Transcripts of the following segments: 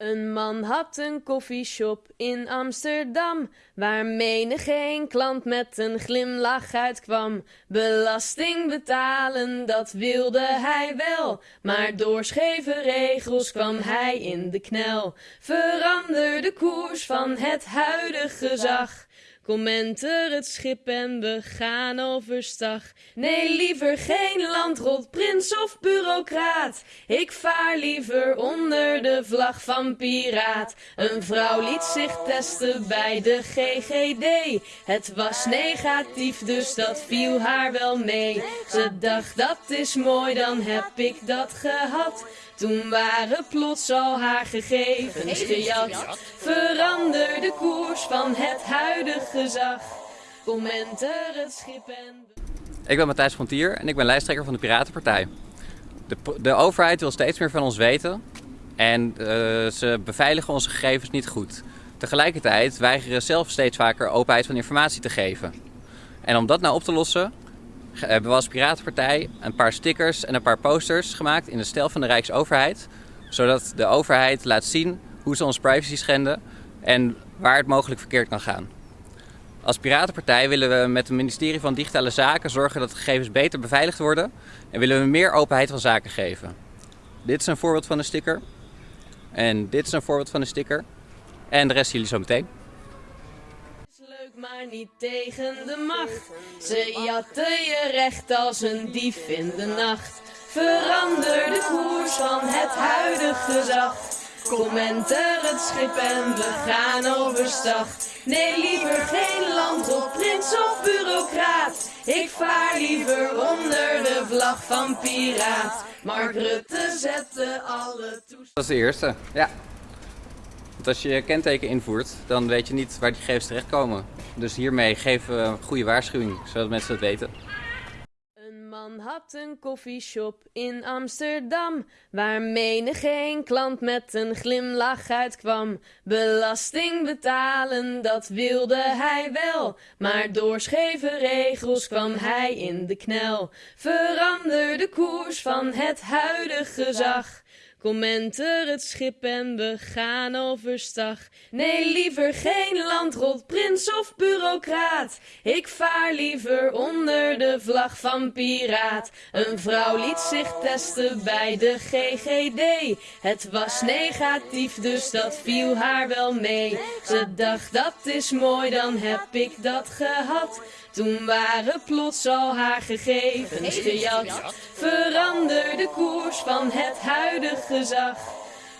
Een man had een koffieshop in Amsterdam, waar menig geen klant met een glimlach uitkwam. Belasting betalen, dat wilde hij wel, maar door scheve regels kwam hij in de knel. Verander de koers van het huidige gezag. Kom enter het schip en we gaan overstag. Nee, liever geen landrot, prins of bureaucraat. Ik vaar liever onder de vlag van piraat. Een vrouw liet zich testen bij de GGD. Het was negatief, dus dat viel haar wel mee. Ze dacht, dat is mooi, dan heb ik dat gehad. Toen waren plots al haar gegevens gejat. De koers van het huidige gezag. Kom enter het schip en... Ik ben Matthijs Frontier en ik ben lijsttrekker van de Piratenpartij. De, de overheid wil steeds meer van ons weten en uh, ze beveiligen onze gegevens niet goed. Tegelijkertijd weigeren zelf steeds vaker openheid van informatie te geven. En om dat nou op te lossen hebben we als Piratenpartij een paar stickers en een paar posters gemaakt in de stijl van de Rijksoverheid. Zodat de overheid laat zien hoe ze onze privacy schenden en waar het mogelijk verkeerd kan gaan. Als Piratenpartij willen we met het ministerie van Digitale Zaken zorgen dat gegevens beter beveiligd worden en willen we meer openheid van zaken geven. Dit is een voorbeeld van een sticker. En dit is een voorbeeld van een sticker. En de rest jullie zo meteen maar niet tegen de macht. Ze jatten je recht als een dief in de nacht. Verander de koers van het huidige gezag. Kom enter het schip en we gaan overstag. Nee, liever geen land op prins of bureaucraat. Ik vaar liever onder de vlag van piraat. Mark Rutte zette alle toestanden. Dat is de eerste, ja. Want als je je kenteken invoert, dan weet je niet waar die gegevens terechtkomen. Dus hiermee geven we een goede waarschuwing, zodat mensen het weten. Had een koffieshop in Amsterdam, waar menig geen klant met een glimlach uitkwam. Belasting betalen, dat wilde hij wel, maar door scheve regels kwam hij in de knel. Verander de koers van het huidige gezag. Kom enter het schip en we gaan overstag. Nee, liever geen landrot, prins of bureaucraat. Ik vaar liever onder de vlag van piraat. Een vrouw liet zich testen bij de GGD. Het was negatief, dus dat viel haar wel mee. Ze dacht, dat is mooi, dan heb ik dat gehad. Toen waren plots al haar gegevens gejat. Verander de koers van het huidige gezag.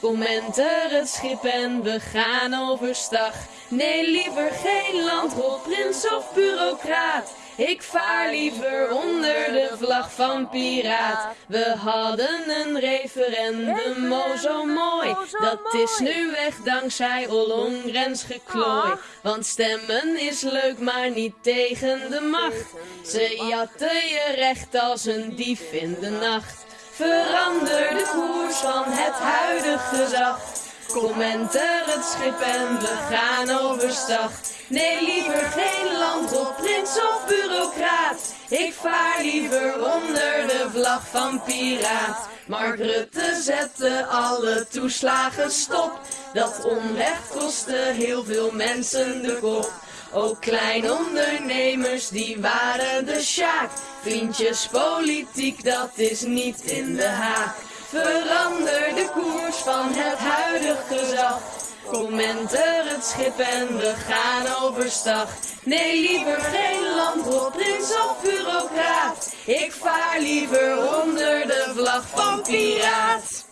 Kom enter het schip en we gaan overstag. Nee, liever geen landrol, prins of bureaucraat. Ik vaar liever onder de vlag van piraat. We hadden een referendum, oh zo mooi. Dat is nu weg dankzij Ollongrens geklooi. Want stemmen is leuk, maar niet tegen de macht. Ze jatten je recht als een dief in de nacht. Verander de koers van het huidige gezag. Kom enter het schip en we gaan overstag. Nee, liever geen land op prins of bureaucraat. Ik vaar liever onder de vlag van piraat. Mark Rutte zette alle toeslagen stop. Dat onrecht kostte heel veel mensen de kop. Ook kleine ondernemers, die waren de sjaak. Vriendjes, politiek, dat is niet in de haak. Verander de koers van het huidige gezag. Kom enter het schip en we gaan overstag. Nee, liever geen landrol, prins of bureaucraat. Ik vaar liever onder de vlag van piraat.